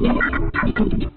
本当に。